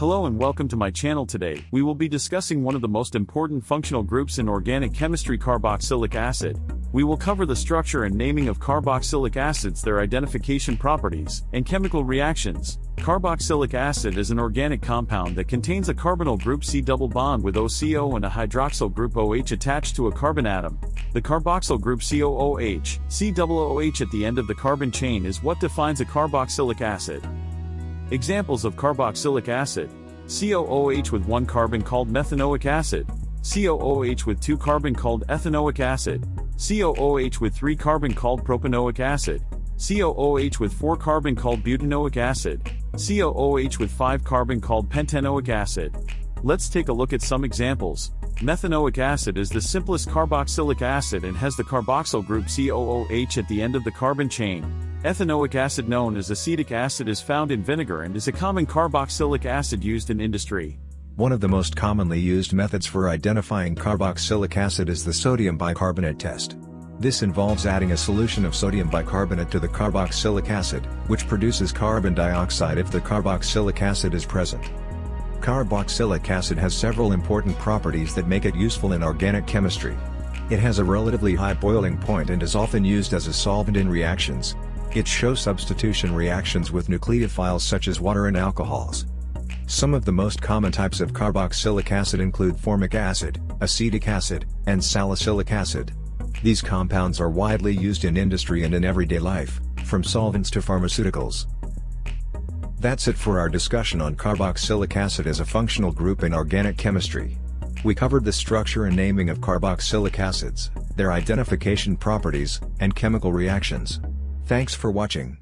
Hello and welcome to my channel today. We will be discussing one of the most important functional groups in organic chemistry carboxylic acid. We will cover the structure and naming of carboxylic acids, their identification properties, and chemical reactions. Carboxylic acid is an organic compound that contains a carbonyl group C double bond with OCO and a hydroxyl group OH attached to a carbon atom. The carboxyl group COOH, C double OH at the end of the carbon chain is what defines a carboxylic acid. Examples of carboxylic acid. COOH with one carbon called methanoic acid. COOH with two carbon called ethanoic acid. COOH with three carbon called propanoic acid. COOH with four carbon called butanoic acid. COOH with five carbon called pentanoic acid. Let's take a look at some examples. Methanoic acid is the simplest carboxylic acid and has the carboxyl group COOH at the end of the carbon chain. Ethanoic acid known as acetic acid is found in vinegar and is a common carboxylic acid used in industry. One of the most commonly used methods for identifying carboxylic acid is the sodium bicarbonate test. This involves adding a solution of sodium bicarbonate to the carboxylic acid, which produces carbon dioxide if the carboxylic acid is present. Carboxylic acid has several important properties that make it useful in organic chemistry. It has a relatively high boiling point and is often used as a solvent in reactions, it shows substitution reactions with nucleophiles such as water and alcohols. Some of the most common types of carboxylic acid include formic acid, acetic acid, and salicylic acid. These compounds are widely used in industry and in everyday life, from solvents to pharmaceuticals. That's it for our discussion on carboxylic acid as a functional group in organic chemistry. We covered the structure and naming of carboxylic acids, their identification properties, and chemical reactions. Thanks for watching.